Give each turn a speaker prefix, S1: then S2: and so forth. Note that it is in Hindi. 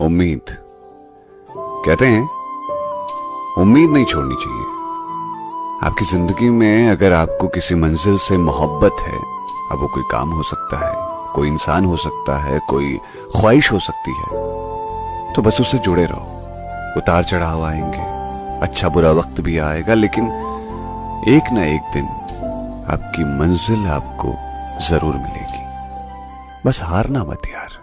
S1: उम्मीद। कहते हैं, उम्मीद नहीं छोड़नी चाहिए। आपकी ज़िंदगी में अगर आपको किसी मंजिल से मोहब्बत है, अब वो कोई काम हो सकता है, कोई इंसान हो सकता है, कोई ख्वाहिश हो सकती है तो बस उससे जुड़े रहो। उतार चढ़ाव आएँगे अच्छा बुरा वक्त भी आएगा, लेकिन एक ना एक दिन आपकी मंजिल आपको ज़रूर मिलेगी। बस हारना मत यार।